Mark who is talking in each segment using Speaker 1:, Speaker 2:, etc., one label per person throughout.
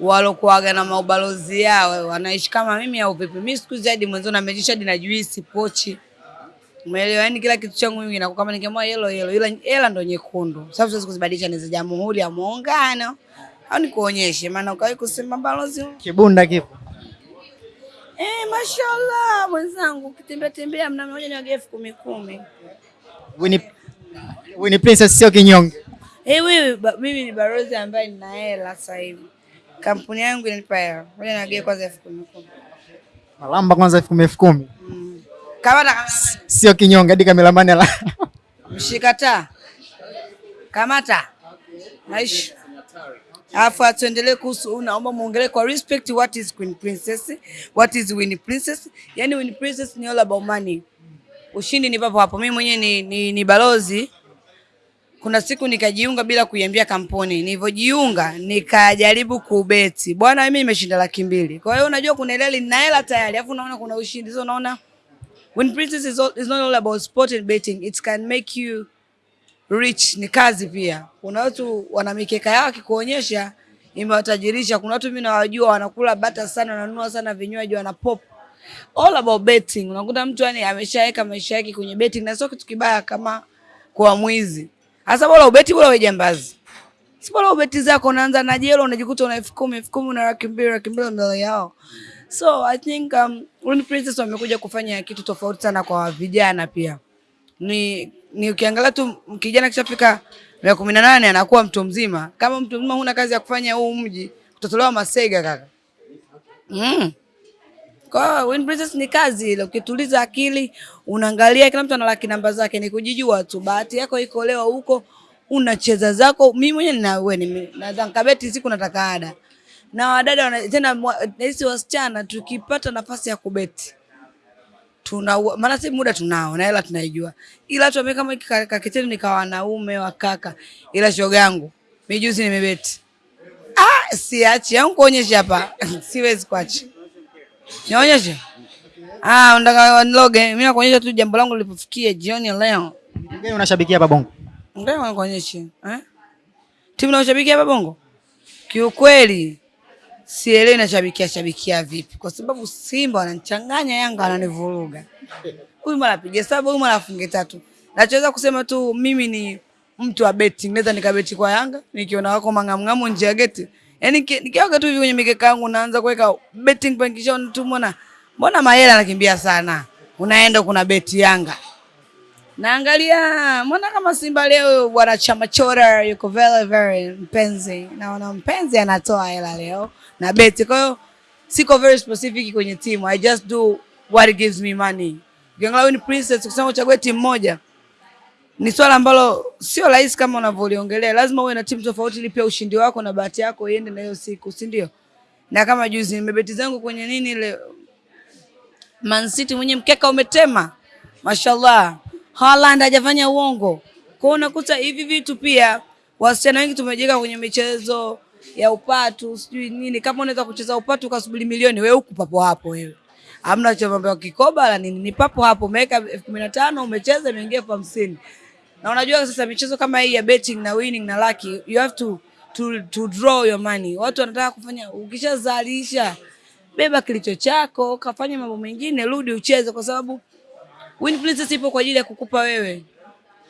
Speaker 1: walokuaga na maubalozi yao wanaishi kama mimi au vipi? Mimi siku zaidi mwanzo na mejisha hadi na juisi pochi, umeelewa? Yani kila kitu changu mimi kinakuwa kama ningemwa yellow yellow, ila hela ndo nyekundu, sababu siwezi kuzibadilisha ni za Jamhuri ya Muungano au nikuonyeshe, maana ukawahi kusema balozi
Speaker 2: Kibunda kipo.
Speaker 1: eh, mashallah mwenzangu, ukitembea tembea mna moja ni wage elfu kumi kumi.
Speaker 2: Winnie Winnie Princess sio kinyonge.
Speaker 1: Eh, wewe mimi ni balozi ambaye nina hela sasa hivi, kampuni yangu inanipa hela, ngoja niwagee kwanza elfu kumi kumi.
Speaker 2: Malamba kwanza elfu kumi elfu kumi.
Speaker 1: Kama na
Speaker 2: Sio kinyonge hadi kameramani la.
Speaker 1: Mshikata. Kamata. Naishi. Alafu atuendelee kuhusu, naomba muongelee kwa respect what is Queen Princess, what is win Princess. Yani win Princess ni all about money. Ushindi ni papo hapo. Mimi mwenyewe ni, ni, ni balozi. Kuna siku nikajiunga bila kuiambia kampuni. Nilivyojiunga nikajaribu kubeti. Bwana mimi nimeshinda laki mbili. Kwa hiyo unajua kuna ile nina hela tayari, alafu unaona kuna ushindi. So unaona When Princess is, all, is not all about sport and betting, it can make you rich. Ni kazi pia. Kuna watu wana mikeka yao akikuonyesha imewatajirisha. Kuna watu mimi nawajua wanakula bata sana, wananunua sana vinywaji, wana pop. All about betting. Unakuta mtu yani ameshaweka maisha yake kwenye betting na sio kitu kibaya kama kwa mwizi. Hasa bora ubeti, bora wewe jambazi. Si bora ubeti zako unaanza na jelo unajikuta una elfu kumi, elfu kumi una laki mbili, laki mbili mbele yao. So I think um, Winnie Princess wamekuja kufanya kitu tofauti sana kwa vijana pia. Ni, ni ukiangalia tu kijana kishafika miaka kumi na nane anakuwa mtu mzima. Kama mtu mzima huna kazi ya kufanya huu mji, utatolewa masega kaka. Mm. Kwa hiyo Winnie Princess ni kazi ile, ukituliza akili unaangalia, kila mtu ana laki namba zake, ni kujijua tu. Bahati yako iko leo huko unacheza zako. Mimi mwenyewe nina wewe naweza nikabeti siku nataka ada na wadada tena nahisi wasichana tukipata nafasi ya kubeti tuna maana si muda tunao na hela tunaijua, ila tu kama kakitendo nikawa wanaume wa kaka, ila shoga yangu mimi juzi nimebeti. Ah, siachi au kuonyesha hapa siwezi kuacha, nionyeshe. Ah, unataka niloge? Mimi nakuonyesha tu jambo langu lilipofikia jioni ya leo.
Speaker 2: Gani unashabikia hapa Bongo?
Speaker 1: Ngoja nikuonyeshe. Eh? Timu unashabikia hapa Bongo? Kiukweli sielewi nashabikia shabikia vipi, kwa sababu Simba wananichanganya, Yanga wananivuruga. Huyu mara apige saba, huyu mara afunge tatu. Nachoweza kusema tu mimi ni mtu wa betting, naweza nikabeti kwa Yanga nikiona wako mangamngamu nje ya geti, yaani niki- nikiwaga tu hivi kwenye mikeka yangu naanza kuweka betting point, kisha tu mbona mbona mahela anakimbia sana, unaenda kuna beti Yanga Naangalia mbona kama Simba leo bwana Chama Chora yuko very very mpenzi, naona mpenzi anatoa hela leo na beti. Kwa hiyo siko very specific kwenye timu, I just do what gives me money. Ukiangalia ni Princess, kusema uchague timu moja ni swala ambalo sio rahisi kama unavyoliongelea. Lazima uwe na timu tofauti ili pia ushindi wako na bahati yako iende na hiyo siku, si ndio? Na kama juzi nimebeti zangu kwenye nini ile Man City mwenye mkeka umetema, mashallah. Haaland hajafanya uongo. Kwa unakuta hivi vitu pia wasichana wengi tumejenga kwenye michezo ya upatu sijui nini. Kama unaweza kucheza upatu ukasubiri milioni, wewe huku papo hapo wewe. Hamna cha mambo ya kikoba la nini, ni papo hapo umeweka elfu kumi na tano umecheza imeingia elfu hamsini. Na unajua sasa michezo kama hii ya betting na winning na lucky, you have to to, to draw your money. Watu wanataka kufanya ukishazalisha beba kilicho chako, kafanya mambo mengine, rudi ucheze, kwa sababu Win Princess ipo kwa ajili ya kukupa wewe.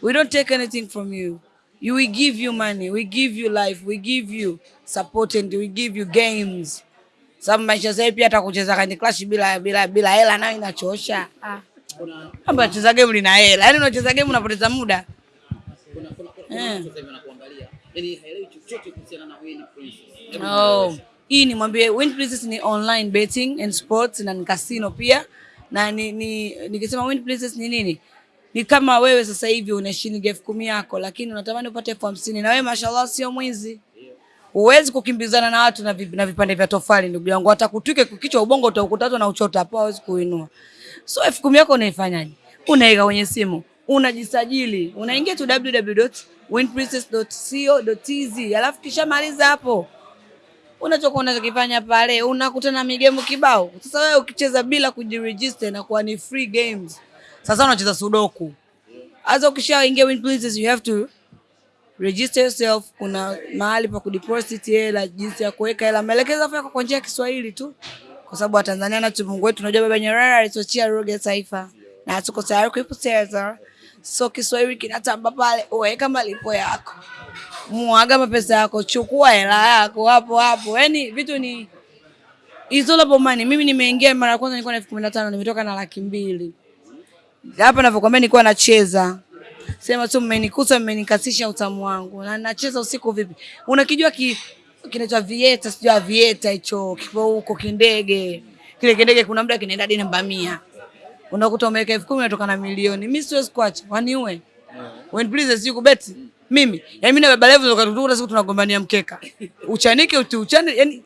Speaker 1: We don't take anything from you. You we give you money, we give you life, we give you support and we give you games. Sababu maisha sasa pia hata kucheza Candy Crush bila bila bila hela nayo inachosha. Ah. Kama cheza game lina hela. Yaani unacheza game unapoteza muda. Eh. Oh. Hii ni mwambie Win Princess ni online betting and sports na ni casino pia. Na ni, ni nikisema Win Princess ni nini? Ni kama wewe sasa hivi una shilingi elfu kumi yako lakini unatamani upate elfu hamsini na wewe mashallah sio mwizi. Huwezi kukimbizana na watu na, vip, na vipande vya tofali ndugu yangu. Hata kutwike kichwa ubongo utaukutata na uchota hapo hawezi kuinua. So elfu kumi yako unaifanyaje? Unaweka kwenye simu, unajisajili, unaingia tu www.winprincess.co.tz alafu kisha maliza hapo unachokuwa unachokifanya pale, unakutana migemu kibao. Sasa wewe ukicheza bila kujiregister inakuwa ni free games. Sasa unacheza sudoku. Sasa ukishaingia winprincess you have to register yourself. Kuna mahali pa kudeposit hela, jinsi ya kuweka hela, maelekezo yako kwa njia ya Kiswahili tu, kwa sababu Watanzania na Mungu wetu tunajua Baba Nyerere alituachia lugha ya taifa na tuko tayari kuipoteza. So Kiswahili kinatamba pale, uweka malipo yako, mwaga mapesa yako, chukua hela yako hapo hapo. Yani vitu ni it's all money. Mimi nimeingia mara kwanza nilikuwa na elfu kumi na tano nimetoka na laki mbili hapa navyokwambia, nilikuwa nacheza sema tu, mmenikuta mmenikasisha utamu wangu, na nacheza usiku. Vipi, unakijua ki kinaitwa vieta, sijua vieta hicho kipo huko kindege, kile kindege kuna muda kinaenda hadi namba mia, unakuta umeweka elfu kumi unatoka na milioni. Mimi siwezi kuacha, waniue when please sijui kubeti mimi, yani mimi na baba level tukatukuta siku tunagombania mkeka, uchanike uti uchane, yani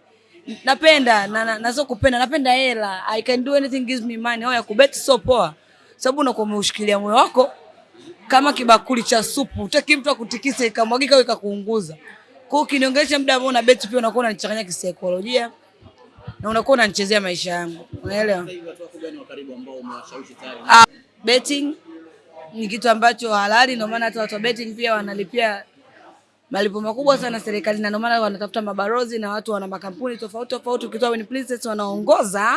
Speaker 1: napenda na, na, na sio kupenda, napenda hela. I can do anything gives me money. Haya kubeti sio poa, sababu unakuwa umeushikilia moyo wako kama kibakuli cha supu, utaki mtu akutikise ikamwagika au ikakuunguza. Kwa hiyo ukiniongelesha muda ambao una beti, pia unakuwa unanichanganya kisaikolojia na unakuwa unanichezea maisha yangu, unaelewa? Ah, betting ni kitu ambacho halali, ndio maana hata watu wa betting pia wanalipia malipo makubwa sana serikali, na ndio maana wanatafuta mabarozi na watu wana makampuni tofauti tofauti. Ukitoa Win Princess wanaongoza,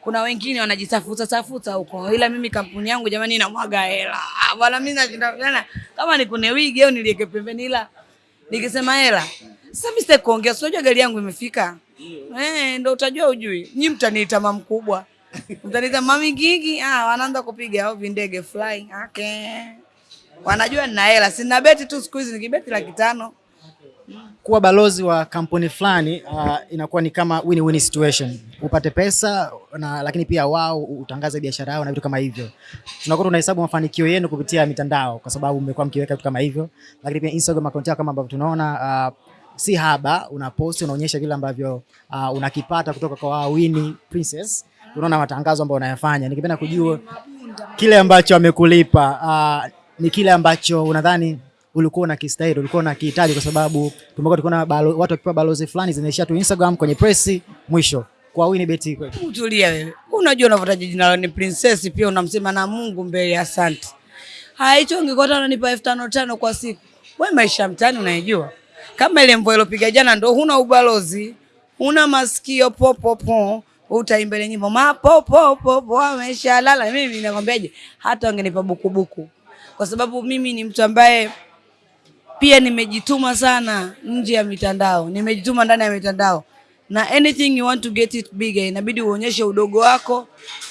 Speaker 1: kuna wengine wanajitafuta tafuta huko, ila mimi kampuni yangu jamani, inamwaga hela Ah, bwana. Mimi nashinda kama ni kune wigi au niliweke pembeni, ila nikisema hela sasa mimi sitaki kuongea, si unajua gari yangu imefika eh, ndio utajua ujui. Nyi mtaniita mama mkubwa, mtaniita mami gigi, ah, wanaanza kupiga au vindege fly. Okay wanajua nina hela, sina beti tu siku hizi, nikibeti laki tano.
Speaker 2: Kuwa balozi wa kampuni fulani uh, inakuwa ni kama win win situation, upate pesa na lakini pia wao utangaze biashara yao na vitu kama hivyo. Tunakuwa tunahesabu mafanikio yenu kupitia mitandao, kwa sababu mmekuwa mkiweka vitu kama hivyo, lakini pia Instagram account yako kama ambavyo tunaona uh, si haba, unaposti unaonyesha vile ambavyo uh, unakipata kutoka kwa Winnie Princess. Unaona matangazo ambayo unayafanya, nikipenda kujua kile ambacho amekulipa uh, ni kile ambacho unadhani ulikuwa unakistahili, ulikuwa unakihitaji, kwa sababu tumekuwa tukiona watu wakipewa balozi fulani zinaishia tu Instagram kwenye press mwisho. Kwa Winnie kwetu,
Speaker 1: Utulia wewe, unajua unavotaja jina la ni princess, pia unamsema na Mungu mbele. Asante. Haicho ungekuwa unanipa nipa elfu tano tano kwa siku, wewe maisha mtani unaijua. Kama ile mvua ilopiga jana, ndo huna ubalozi, huna masikio popopo utaimba ile nyimbo. Mapopopo ameshalala. Mimi nakwambiaje, hata wangenipa bukubuku. Kwa sababu mimi ni mtu ambaye pia nimejituma sana nje ya mitandao, nimejituma ndani ya mitandao, na anything you want to get it bigger, inabidi uonyeshe udogo wako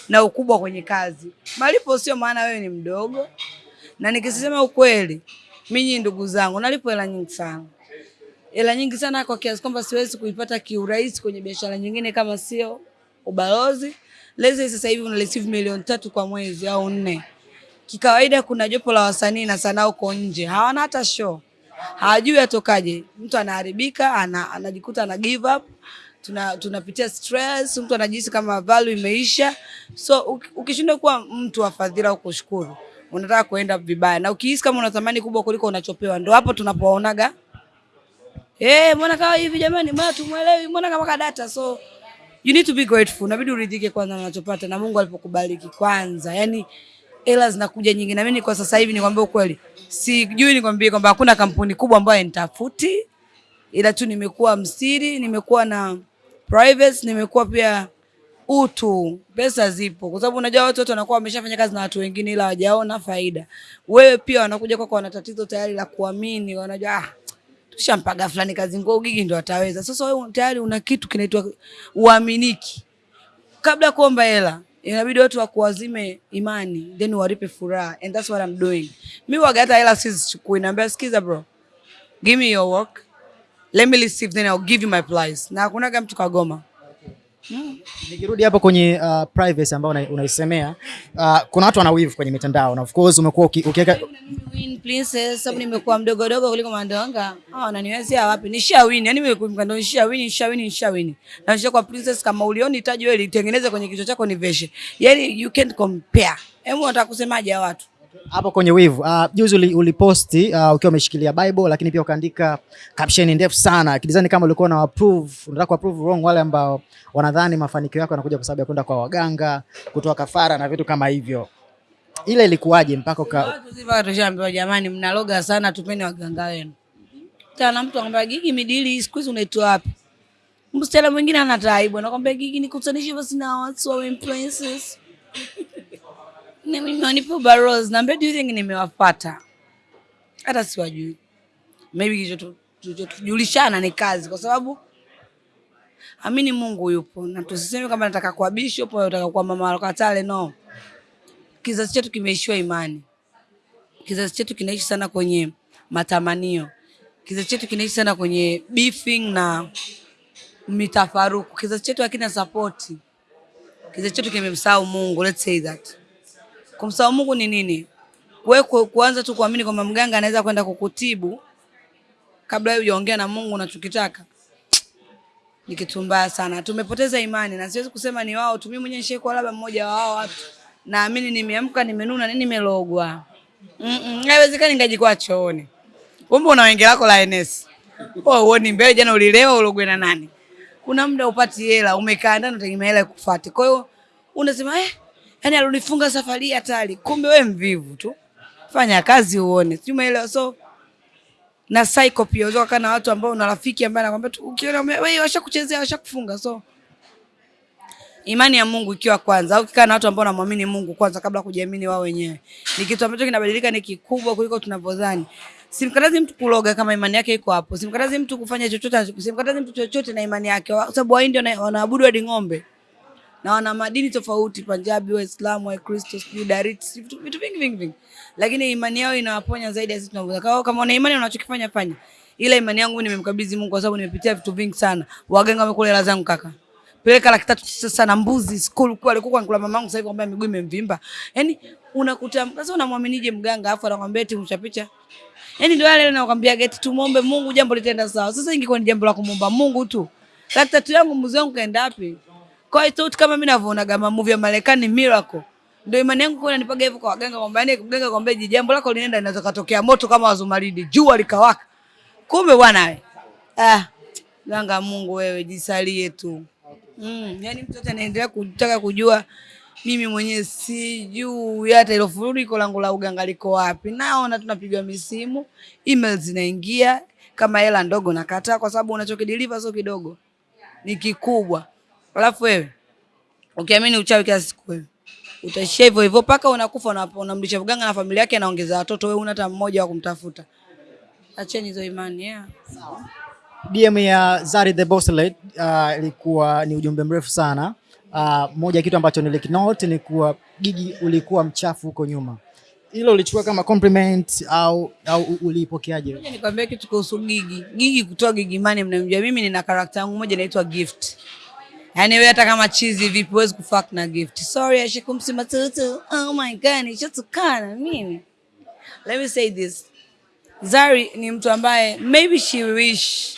Speaker 1: na ukubwa kwenye kazi. Malipo sio maana wewe ni mdogo, na nikisema ukweli, mimi ndugu zangu, nalipo hela nyingi sana, hela nyingi sana kwa kiasi kwamba siwezi kuipata kiurahisi kwenye biashara nyingine kama sio ubalozi. Lezi sasa hivi una receive milioni tatu kwa mwezi au nne. Kikawaida kuna jopo la wasanii na sanaa huko nje. Hawana hata show, hawajui atokaje. Mtu anaharibika ana, anajikuta ana give up, tuna tunapitia stress, mtu anajihisi kama value imeisha. So ukishindwa kuwa mtu wa fadhila au kushukuru, unataka kuenda vibaya, na ukihisi kama una thamani kubwa kuliko unachopewa, ndo hapo tunapoonaga eh, mbona kawa hivi jamani, mbona tumuelewi, mbona kama kadata. So you need to be grateful, inabidi uridhike kwanza na unachopata na Mungu alipokubariki kwanza, yani hela zinakuja nyingi, na mimi kwa sasa hivi nikwambie ukweli, sijui nikwambie kwamba hakuna kampuni kubwa ambayo nitafuti, ila tu nimekuwa msiri, nimekuwa na privacy, nimekuwa pia utu. Pesa zipo, kwa sababu unajua watu wote wanakuwa wameshafanya kazi na watu wengine, ila hawajaona faida. Wewe pia wanakuja kwako, wana tatizo tayari la kuamini, wanajua ah, tushampaga fulani kazi nguo gigi ndo ataweza. Sasa wewe tayari una kitu kinaitwa uaminiki. Kabla kuomba hela inabidi watu wakuwazime imani then waripe furaha and that's what I'm doing. Mimi waga hata hela sizichukui, naambia sikiza bro, give me your work, let me receive then I'll give you my price. Na hakuna mtu kagoma.
Speaker 2: Nikirudi hapo kwenye uh, privacy ambayo unaisemea uh, kuna watu wana wivu kwenye mitandao na of course umekuwa ukiweka
Speaker 1: princess sababu nimekuwa mdogo dogo kuliko mandonga. Ah, wananiwezea wapi? Nisha win. yani, mimi mkando nisha win, nisha win, nisha win. Na nisha kwa princess kama ulioni taji wewe litengeneze kwenye kichwa chako ni veshe. Yaani you can't compare. Hebu unataka kusemaje watu?
Speaker 2: Hapo kwenye wivu uh, juzi uliposti uh, ukiwa umeshikilia Bible lakini pia ukaandika caption ndefu sana kidizani kama ulikuwa na approve, unataka approve wrong wale ambao wanadhani mafanikio yako yanakuja kwa sababu ya kwenda kwa waganga, kutoa kafara na vitu kama hivyo. ile ilikuwaje mpaka uka
Speaker 1: Watu ziva tushaambiwa jamani, mnaloga sana, tupeni waganga wenu. Tana mtu anambia Gigi, midili siku hizi unaitwa wapi? Msichana mwingine ana taibu, anakwambia Gigi, nikutanishe basi na watu wa influencers. Na baros, naambia do you think nimewapata? Hata siwajui. Maybe kilicho tujulishana ni kazi, kwa sababu amini Mungu yupo, na tusiseme kama nataka kuwa bishop au nataka kuwa mama Lokatale, no. Kizazi chetu kimeishiwa imani. Kizazi chetu kinaishi sana kwenye matamanio. Kizazi chetu kinaishi sana kwenye beefing na mitafaruku. Kizazi chetu hakina support. Kizazi chetu kimemsahau Mungu, let's say that. Kumsahau Mungu ni nini? Wewe kuanza tu kuamini kwamba mganga anaweza kwenda kukutibu kabla wewe hujaongea na Mungu unachokitaka ni kitu mbaya sana. Tumepoteza imani na siwezi kusema ni wao tu. Mimi mwenyewe nishaikuwa labda mmoja wa hao watu. Naamini nimeamka nimenuna nini nimelogwa. Mm -mm, haiwezekani ngajikwa chooni. Kumbe una wenge lako la NS. Wewe uone mbele jana ulilewa ulogwe na nani? Kuna muda upati hela, umekaa ndani unategemea hela ikufuate. Kwa hiyo unasema eh, yani alonifunga safari hatari. Kumbe wewe mvivu tu. Fanya kazi uone. Sijui umeelewa. So na psycho pia. Unaweza kukaa na watu ambao una rafiki ambaye anakwambia tu ukiona wewe washakuchezea washakufunga so imani ya Mungu ikiwa kwanza. Au ukikaa na watu ambao wanamwamini Mungu kwanza kabla kujiamini wao wenyewe. Ni kitu ambacho kinabadilika ni kikubwa kuliko tunavyodhani. Simkatazi mtu kuloga kama imani yake iko hapo. Simkatazi mtu kufanya chochote simkatazi mtu chochote na imani yake. Kwa sababu wao ndio wanaabudu hadi ng'ombe na wana madini tofauti, Punjabi, Waislamu, Wakristo, sijui vitu vingi vingi vingi, lakini imani yao inawaponya zaidi ya sisi tunavyoweza. Kama kama una imani unachokifanya fanya, ila imani yangu nimemkabidhi Mungu kwa sababu nimepitia vitu vingi sana. Waganga wamekula hela zangu kaka, peleka laki tatu sasa mbuzi school kwa alikuwa anikula mamangu, sasa hivi kwambia miguu imemvimba. Yani unakuta sasa, unamwaminije mganga afu anakwambia eti mchapicha Yaani ndio yale nakwambia geti tumuombe Mungu jambo litaenda sawa. Sasa ingekuwa ni jambo la kumwomba Mungu tu. Laki tatu yangu mbuzi wangu kaenda wapi? Kwa hiyo tofauti kama mimi ninavyoona kama movie ya Marekani Miracle. Ndio imani yangu kwa inanipaga hivyo kwa waganga kwamba yani mganga kwamba je, jambo lako linaenda linaweza katokea moto kama wazumaridi, jua likawaka. Kumbe bwana wewe. Ah, ganga Mungu wewe jisalie tu. Mm, yani mtoto anaendelea kutaka kujua mimi mwenyewe sijui hata ilo furiko langu la uganga liko wapi. Naona tunapigwa misimu, email zinaingia kama hela ndogo nakataa kwa sababu unachokideliver sio kidogo. Ni kikubwa. Alafu wewe ukiamini uchawi kila siku wewe utaishia hivyo hivyo mpaka unakufa unamlisha mganga na familia yake anaongeza watoto, wewe una hata mmoja wa kumtafuta. Acheni hizo imani yeah.
Speaker 2: DM ya Zari the Boss Lady uh, ilikuwa ni ujumbe mrefu sana. Uh, moja ya kitu ambacho nilikinote ni kuwa Gigi ulikuwa mchafu huko nyuma. Hilo ulichukua kama compliment au au ulipokeaje? uliipokeaje?
Speaker 1: Ngoja nikwambie kitu kuhusu Gigi. Gigi kutoa Gigi Mane mnamjua mimi nina karakta yangu moja inaitwa Gift. Yaani wewe hata kama chizi vipi huwezi kufuck na Gift. Sorry ashikumsima tutu. Oh my god, nishatukana mimi. Let me say this. Zari ni mtu ambaye maybe she wish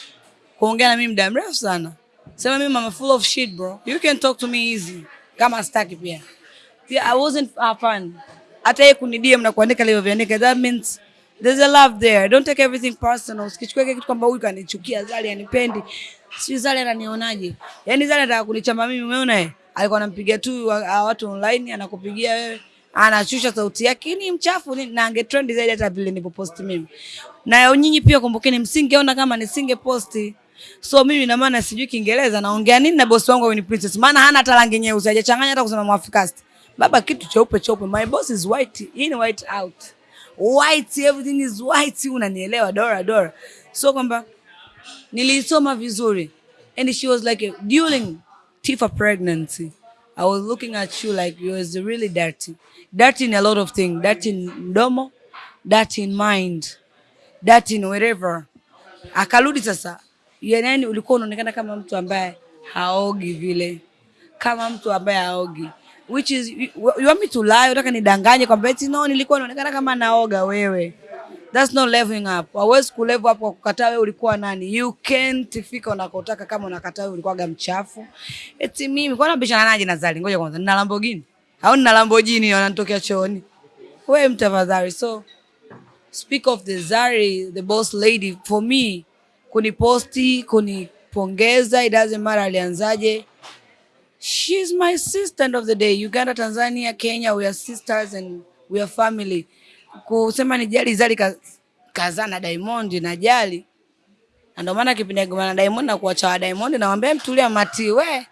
Speaker 1: kuongea na mimi muda mrefu sana. Sema mimi mama full of shit bro. You can talk to me easy. Kama staki pia. Pia I wasn't a fan. Hata yeye kunidia na kuandika leo viandika that means there's a love there. Don't take everything personal. Usikichukue kitu kwamba huyu kanichukia Zari anipendi. Sijui Zari ananionaje. Yaani zana anataka kunichamba mimi umeona eh? Alikuwa anampigia tu wa- watu online anakupigia wewe anashusha sauti yake ni mchafu ni, na angetrend zaidi hata vile nilipoposti mimi. Na nyinyi pia kumbukeni, msingeona kama nisinge posti. So mimi na maana sijui Kiingereza naongea nini na boss wangu ni Princess, maana hana hata rangi nyeusi, hajachanganya hata kusema Mwafrikasti. Baba kitu cheupe cheupe, my boss is white in white out, white everything is white, unanielewa Dora Dora. So kwamba nilisoma vizuri and she was like during Tifa pregnancy I was looking at you like you was really dirty. Dirty in a lot of things. Dirty in domo, dirty in mind dirty in wherever akarudi sasa yani ulikuwa unaonekana kama mtu ambaye haogi vile. Kama mtu ambaye haogi. Which is you, you want me to lie? Unataka nidanganye kwamba eti no nilikuwa naonekana kama naoga wewe That's not leveling up. Hauwezi kulevel up kwa kukataa wewe ulikuwa nani. You can't fika unakotaka kama unakataa wewe ulikuwa mchafu. Eti mimi kwa nini bishana naje na Zari? Ngoja kwanza nina Lamborghini. Au nina Lamborghini wananitokea chooni. Wewe mtafadhali. So speak of the Zari, the boss lady for me kuniposti, kunipongeza, it doesn't matter alianzaje. She's my sister end of the day. Uganda, Tanzania, Kenya, we are sisters and we are family. Kusema ni jali Zari ka, kazaa na Diamond na jali na ndio maana kipindi agomana na Diamond na kuacha wa Diamond namwambia mtulia mati we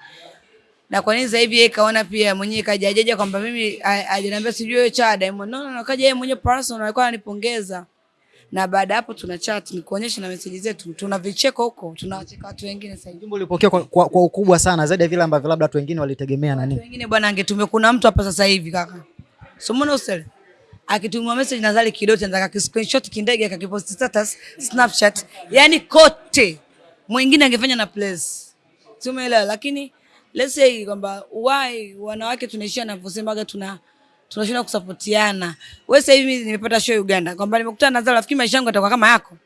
Speaker 1: na kwa nini sasa hivi yeye kaona pia mwenyewe kajajaja kwamba mimi ajaniambia sijui wewe cha Diamond. No, no, no, kaja yeye mwenyewe personal alikuwa ananipongeza. Na baada hapo tuna chat nikuonyesha na message zetu. Tuna vicheko huko, tunawacheka watu wengine sasa
Speaker 2: Jumbo ulipokea kwa, kwa, kwa ukubwa sana zaidi ya vile ambavyo labda watu wengine walitegemea na
Speaker 1: Watu
Speaker 2: nini.
Speaker 1: wengine bwana angetumia kuna mtu hapa sasa hivi kaka. So mbona usele? Akitumia message na Zari kidoti anataka screenshot kindege akakipost status Snapchat. yani kote. Mwingine angefanya na place. tumeelewa. Lakini let's say kwamba why wanawake tunaishia navyosemaga tuna tunashinda kusapotiana. Wewe sasa hivi nimepata show Uganda kwamba nimekutana na Zara, rafiki maisha yangu yatakuwa kama yako.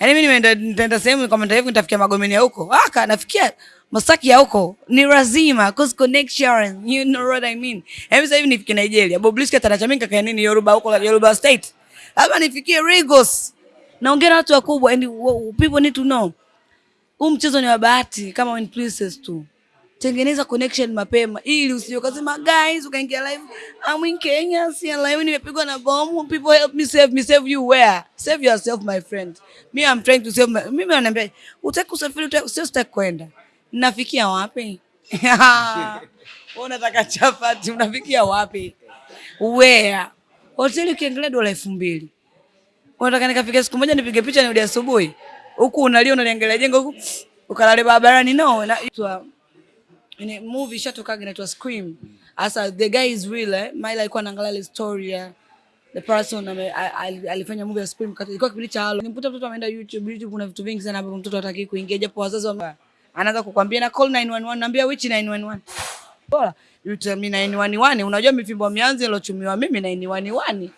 Speaker 1: Yaani mimi nimeenda nitaenda sehemu kwa mtaifu nitafikia Magomeni ya huko. Aka nafikia Masaki ya huko. Ni lazima cause connection. You know what I mean. Hebu sasa hivi nifikie Nigeria. Bobrisky atanachamika kaya nini Yoruba huko Yoruba State. Labda nifikie Lagos. Naongea na watu wakubwa and people need to know. Huu mchezo ni wa bahati kama when Princess tu. Tengeneza connection mapema ili usije kasema guys ukaingia live I'm in Kenya si live nimepigwa na bomu people help me save me save you where save yourself my friend me I'm trying to save my mimi ananiambia utaki kusafiri utaki kwenda nafikia wapi? Unataka chapati unafikia wapi? Where? Hoteli ukiangalia dola elfu mbili. Unataka nikafika siku moja nipige picha nirudi asubuhi? Huku unalia unaliangalia jengo huku ukalale barabarani. No na itwa ni movie shatoka inaitwa Scream. Asa the guy is real eh. Maila alikuwa anaangalia ile story ya the person ame, alifanya movie ya Scream. Kati ilikuwa kipindi cha Halo. Nimkuta mtoto ameenda YouTube, YouTube kuna vitu vingi sana ambavyo mtoto hataki kuingia japo wazazi wa anaanza kukwambia na call 911 naambia which 911. Bora you tell me 911 unajua mifimbo mianzi ilochumiwa mimi 911.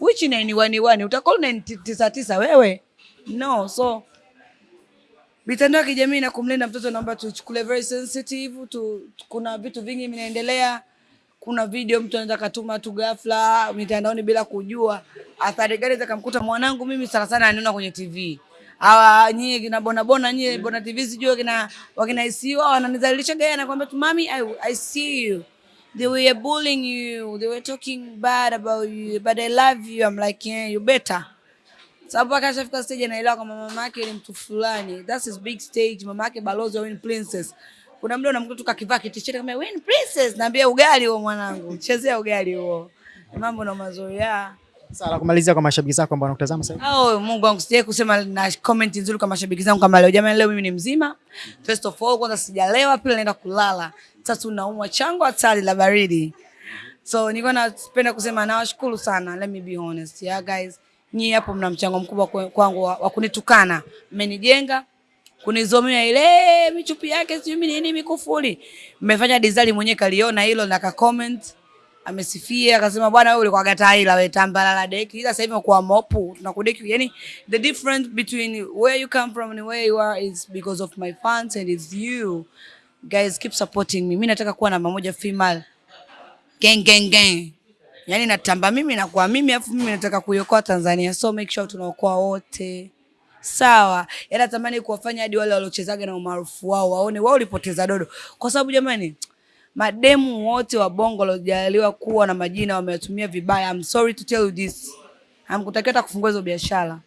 Speaker 1: Which 911 Utacall 999 wewe? No, so mitandao ya kijamii na kumlinda mtoto naomba tuchukulie very sensitive tu, kuna vitu vingi vinaendelea kuna video mtu anaweza katuma tu ghafla mitandaoni bila kujua athari gani zikamkuta mwanangu mimi sana sana anaona kwenye tv hawa nyie kina bona bona nyie mm. bona tv sijui kina wakina ICU wananizalilisha gaya na kwamba mami I, I see you they were bullying you they were talking bad about you but I love you I'm like yeah you better sababu akashafika ashafika stage anaelewa kama mama yake ni mtu fulani. That's his big stage. Mama yake balozi wa Princess. Kuna mdo unamkuta tu kakivaa kitisheti kama Win Princess, naambia ugali huo mwanangu, chezea ugali huo. Mambo na mazoea.
Speaker 2: Sasa la kumalizia kwa mashabiki zako ambao wanakutazama sasa. hivi.
Speaker 1: Oh, Mungu wangu sijai kusema na comment nzuri kwa mashabiki zangu kama leo. Jamani, leo mimi ni mzima. First of all, kwanza sijalewa, pili naenda kulala. Sasa unaumwa chango hatari la baridi. So niko napenda kusema nawashukuru sana. Let me be honest. Yeah guys, nyie hapo mna mchango mkubwa kwangu wa, kunitukana. Mmenijenga kunizomea ile michupi yake sijui mimi nini mikufuli. Mmefanya design mwenyewe kaliona hilo na ka comment amesifia akasema bwana wewe ulikuwa gataila wewe tambala la deki. Ila sasa hivi umekuwa mopu tunakudeki yani the difference between where you come from and where you are is because of my fans and it's you. Guys keep supporting me. Mimi nataka kuwa namba moja female. Gang gang gang. Yani natamba mimi na kwa mimi afu mimi nataka kuiokoa Tanzania. So make sure tunaokoa wote. Sawa. Yani natamani kuwafanya hadi wale waliochezaga na umaarufu wao waone wao ulipoteza dodo. Kwa sababu jamani mademu wote wa bongo waliojaliwa kuwa na majina wameyatumia vibaya. I'm sorry to tell you this. Hamkutakiwa hata kufungua hizo biashara.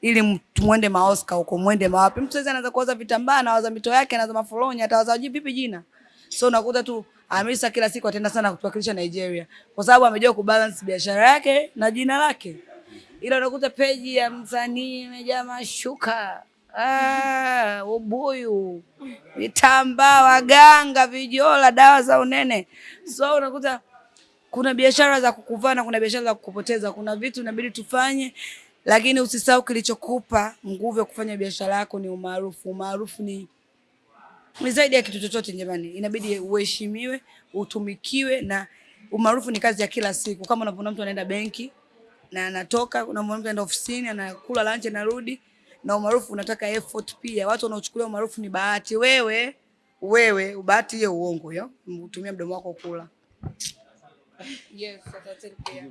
Speaker 1: Ili muende maoska huko mwende mawapi mtu sasa anaanza kuwaza vitambaa na waza mito yake anawaza mafolonya atawaza vipi jina? So unakuta tu Hamisa kila siku atenda sana kutuwakilisha Nigeria. Kwa sababu amejua kubalance biashara yake na jina lake. Ila unakuta peji ya msanii imejaa mashuka ah, ubuyu vitambaa waganga vijola dawa za unene so unakuta kuna biashara za kukuvaa na kuna biashara za kukupoteza. Kuna vitu inabidi tufanye, lakini usisahau kilichokupa nguvu ya kufanya biashara yako ni umaarufu. Umaarufu ni ni zaidi ya kitu chochote jamani, inabidi uheshimiwe, utumikiwe, na umaarufu ni kazi ya kila siku. Kama unavyoona mtu anaenda benki na anatoka, unamwona mtu anaenda ofisini anakula lunch anarudi, na umaarufu unataka effort pia. Watu wanaochukulia umaarufu ni bahati. Wewe wewe, bahati hiyo uongo hiyo, utumia mdomo wako kula. Yes, asante pia.